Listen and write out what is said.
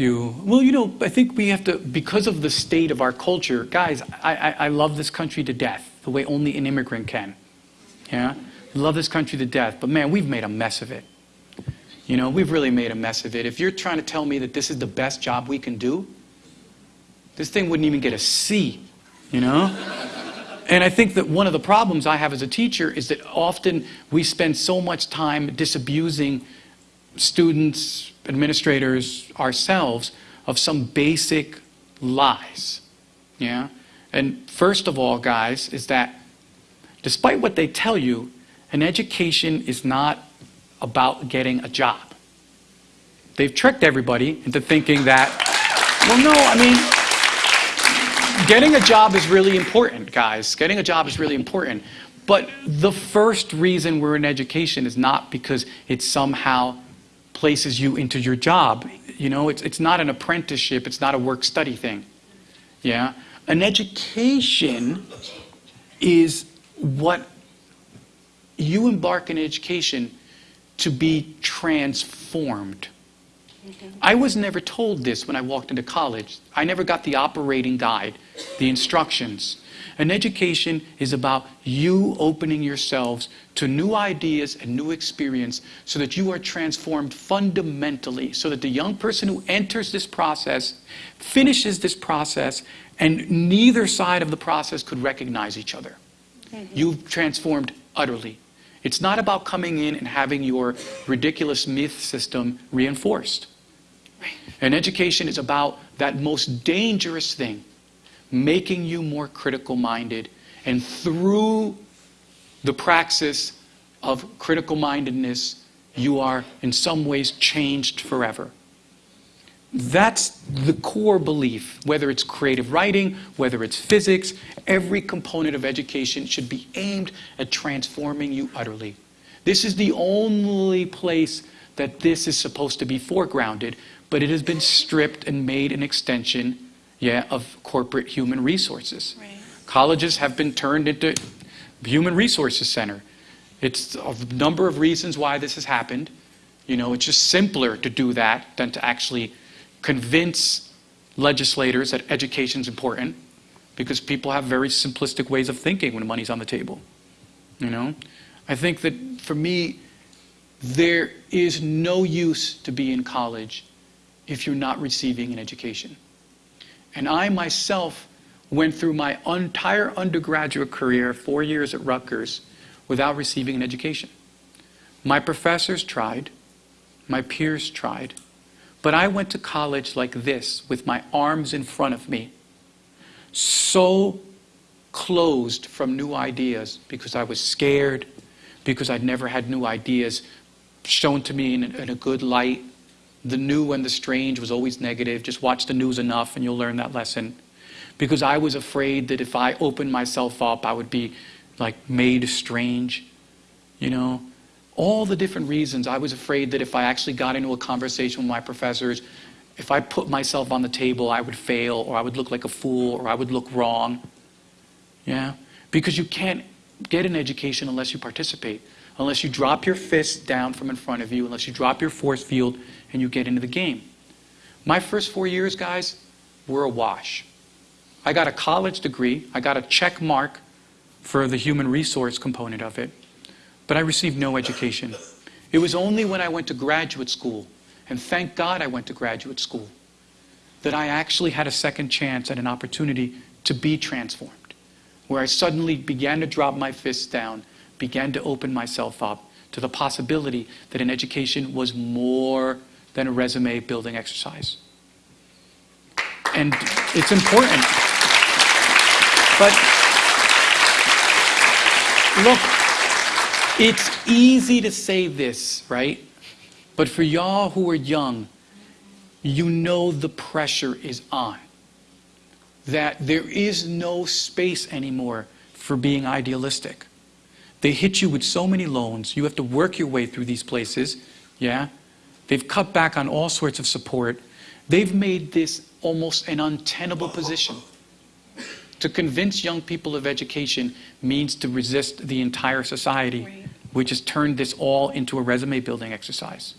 You, well, you know, I think we have to, because of the state of our culture, guys, I, I, I love this country to death, the way only an immigrant can. Yeah? Love this country to death, but man, we've made a mess of it. You know, we've really made a mess of it. If you're trying to tell me that this is the best job we can do, this thing wouldn't even get a C, you know? And I think that one of the problems I have as a teacher is that often we spend so much time disabusing students, administrators, ourselves of some basic lies. Yeah? And first of all, guys, is that despite what they tell you, an education is not about getting a job. They've tricked everybody into thinking that, well, no, I mean, getting a job is really important, guys. Getting a job is really important. But the first reason we're in education is not because it's somehow places you into your job. You know, it's, it's not an apprenticeship, it's not a work study thing. Yeah? An education is what you embark in education to be transformed. I was never told this when I walked into college. I never got the operating guide, the instructions. An education is about you opening yourselves to new ideas and new experience so that you are transformed fundamentally, so that the young person who enters this process finishes this process and neither side of the process could recognize each other. Mm-hmm. You've transformed utterly. It's not about coming in and having your ridiculous myth system reinforced. An education is about that most dangerous thing, making you more critical minded. And through the praxis of critical mindedness, you are in some ways changed forever. That's the core belief, whether it's creative writing, whether it's physics, every component of education should be aimed at transforming you utterly. This is the only place that this is supposed to be foregrounded, but it has been stripped and made an extension yeah, of corporate human resources. Right. Colleges have been turned into human resources center. It's a number of reasons why this has happened. You know, it's just simpler to do that than to actually convince legislators that education is important because people have very simplistic ways of thinking when money's on the table. You know? I think that for me, there is no use to be in college if you're not receiving an education. And I myself went through my entire undergraduate career, four years at Rutgers, without receiving an education. My professors tried, my peers tried, but I went to college like this, with my arms in front of me, so closed from new ideas because I was scared, because I'd never had new ideas shown to me in a, in a good light. The new and the strange was always negative. Just watch the news enough and you'll learn that lesson. Because I was afraid that if I opened myself up, I would be like made strange, you know? all the different reasons. I was afraid that if I actually got into a conversation with my professors, if I put myself on the table, I would fail, or I would look like a fool, or I would look wrong. Yeah? Because you can't get an education unless you participate, unless you drop your fist down from in front of you, unless you drop your force field and you get into the game. My first four years, guys, were a wash. I got a college degree, I got a check mark for the human resource component of it but I received no education. It was only when I went to graduate school, and thank God I went to graduate school, that I actually had a second chance and an opportunity to be transformed, where I suddenly began to drop my fists down, began to open myself up to the possibility that an education was more than a resume building exercise. And it's important. But look, it's easy to say this, right? But for y'all who are young, you know the pressure is on. That there is no space anymore for being idealistic. They hit you with so many loans. You have to work your way through these places. Yeah? They've cut back on all sorts of support. They've made this almost an untenable position. To convince young people of education means to resist the entire society. Right. We just turned this all into a resume building exercise.